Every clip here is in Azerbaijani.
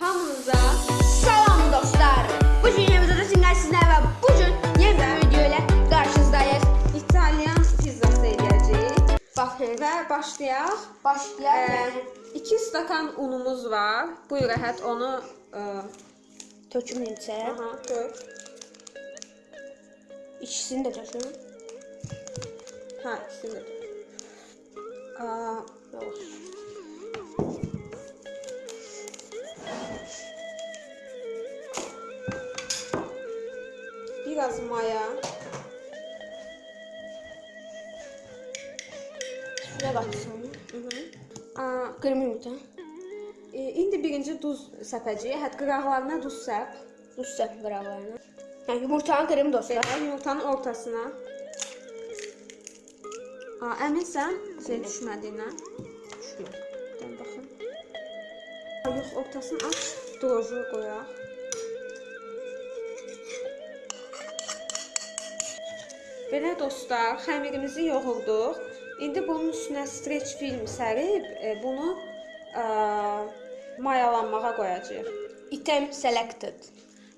Hamınıza salam dostlar. Bu gün yemizdə sizlər sizlər və bu gün bir video ilə qarşınızdayıq. İtalyan pizzası eləyəcəyik. Baxın, Və başlayaq. başlayaq. 2 stakan unumuz var. Buyur Əhəd onu ə, Töküm necə? aha, dök. İkisini də töküm. Hə, ikisini də dök. Aa, Yox. Biraz maya. Suya qatsın. Qırmızı yumurta. e, indi birinci duz səpəcəyik. Hət qıraqlarına duz səp. Duz səp qıraqlarına. Hə, yumurtanı qırım dostlar. Yumurtanın ortasına. Aa, əminsən şey düşmədiyindən? Düşmür. Dən baxın. Yox, ortasını aç, droju qoyaq. Belə dostlar, xəmirimizi yoğurduq. İndi bunun üstünə streç film sərib e, bunu ə, mayalanmağa qoyacağıq. Item selected.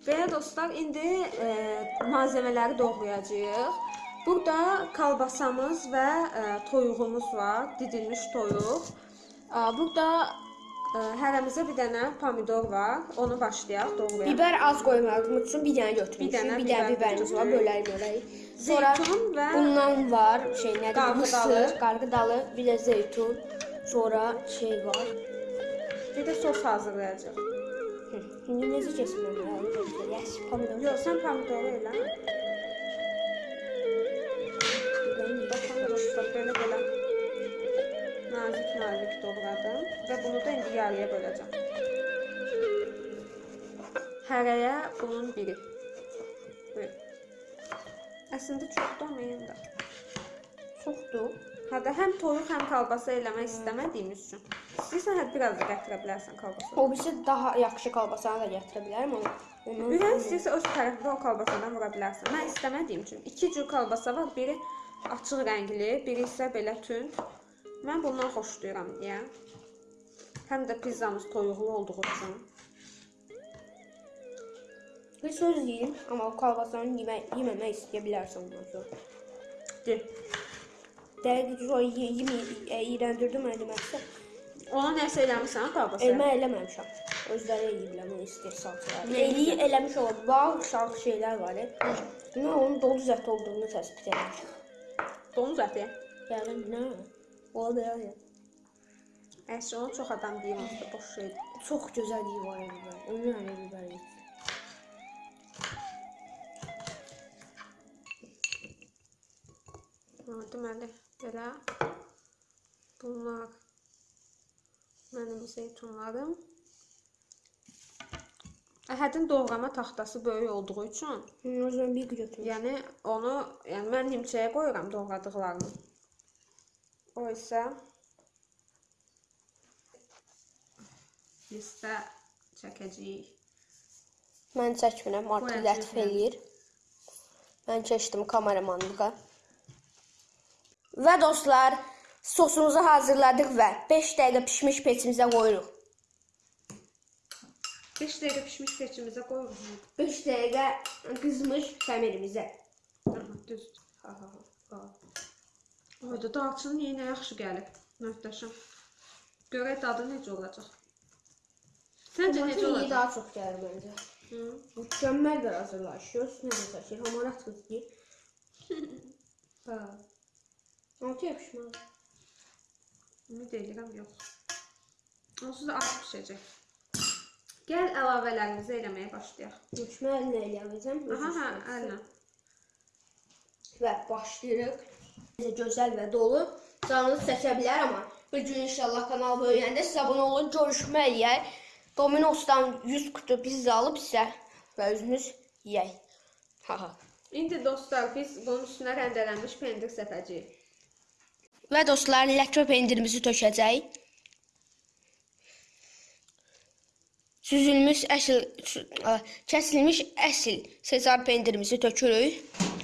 Belə dostlar, indi e, malzəmələri doğrayacağıq. Burada kalbasamız və e, toyuğumuz var, didilmiş toyuq. E, burada e, hərəmizə bir dənə pomidor var. Onu başlayaq doğrayaq. Biber az qoymağımız üçün bir dənə götürmüşük. Bir dənə bir dənə biber biberimiz var, bölərik, bölərik. Sonra Zeytun və bundan var, şey nədir? Mısır, qarğı dalı, bir də zeytun. Sonra şey var. bir də sos hazırlayacağıq. İndi necə kesin mən? Yes, pomidor. Yox, sən pomidoru elə. Dostlar, belə belə nazik nazik doğradım və bunu da indi yarıya böləcəm. Hərəyə bunun biri. Buyur. Əslində çoxdur yenə də. Çoxdur. Hədə həm toyuq, həm kalbasa eləmək istəmədiyimiz üçün. İstəyirsən hətta biraz da gətirə bilərsən kalbasa. O birisi daha yaxşı kalbasanı da gətirə bilərəm amma ondan Ürək istəyirsə öz tərəfində o kalbasadan vura bilərsən. Mən istəmədiyim üçün iki cür kalbasa var. Biri açıq rəngli, biri isə belə tünd. Mən bundan xoşlayıram deyə. Həm də pizzamız toyuqlu olduğu üçün. bir söz deyim, amma o kalbasanı yemək, yeməmək istəyə bilərsən ondan sonra. De. Dəqiq ye- yemi e, iyrəndirdim mən deməksə. Ona nəsə eləmirsən kalbasa? Elmə eləməmişəm. Özləri eləyiblər bunu istəyir salçalar. Nə Eləyi eləmiş olur. Bax, şarkı şeylər var. Nə onun dolu zət olduğunu təsbit etmişəm. Donuz əti. Yəni nə? O da yəni. Əslində onu çox adam deyir, o da boş şeydir. Çox gözəl iyi var. Ömrü ilə biber yedim. Ha, deməli, belə bunlar mənim zeytunlarım. Əhədin doğrama taxtası böyük olduğu üçün, Hı, O zaman bir götürmüşəm. yəni onu, yəni mən nimçəyə qoyuram doğradıqlarımı. O isə listə çəkəcəyik. Mən çəkmirəm, lətif yəni. eləyir. Mən keçdim kameramanlığa. Və dostlar, sosumuzu hazırladıq və 5 dəqiqə pişmiş peçimizə qoyuruq. 5 dəqiqə pişmiş peçimizə qoyuruq. 5 dəqiqə qızmış xəmirimizə. Düz. Ha ha ha. Oyda darçının yenə yaxşı gəlib. Möhtəşəm. Görək dadı necə olacaq. Səncə necə olacaq? daha çox gəlir məncə. Hı? Mükəmməl bir hazırlaşıyor. Nə də çəkir, hamarat qız deyir. Ha. Altı yapışmalı. Ümid edirəm yox. Onsuz da az bişəcək. Gəl əlavələrimizi eləməyə başlayaq. Mükəmməl nə eləyəcəm? Aha, hə, əllə. Və başlayırıq. Gözəl və dolu. Canınız çəkə bilər amma bir gün inşallah kanal böyüyəndə siz abunə olun, görüşmə eləyək. Domino'sdan 100 kutu pizza alıb sizə və özünüz yeyək. Ha ha. İndi dostlar biz bunun üstünə rəndələnmiş pendir səpəcəyik. Və dostlar, ləkə pendirimizi tökəcəyik. Süzülmüş əsl ə, kəsilmiş əsl sezar pendirimizi tökürük.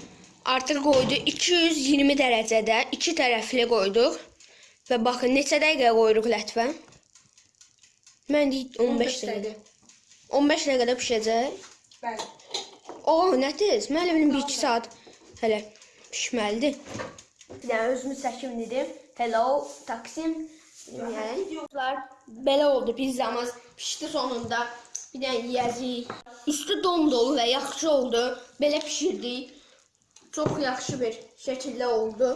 Artıq qoydu 220 dərəcədə, iki tərəfli qoyduq. Və baxın neçə dəqiqə qoyuruq lətvə? Mən deyim 15 dəqiqə. 15 dəqiqədə bişəcək. Bəli. O, nə tez? Mən elə bilim 1-2 saat hələ pişməlidir. Bir dənə özümü çəkim dedim. Hello, Taksim. Yəni, dostlar, belə oldu pizzamız. Pişdi sonunda. Bir dənə yeyəcəyik. Üstü dom dolu və yaxşı oldu. Belə bişirdik. Çox yaxşı bir şəkildə oldu.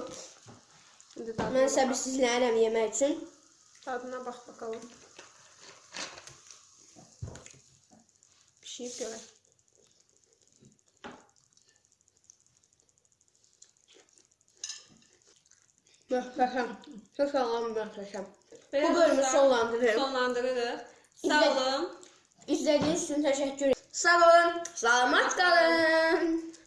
Mən səbirsizlənirəm yemək üçün. dadına bax bakalım. Pişiyib görək. Möhtəşəm. Çox sağlam möhtəşəm. Belə Bu bölümü sonlandırırıq. Sonlandırırıq. Sağ olun. İzlədiyiniz üçün təşəkkür ederim. Sağ olun, salamat qalın.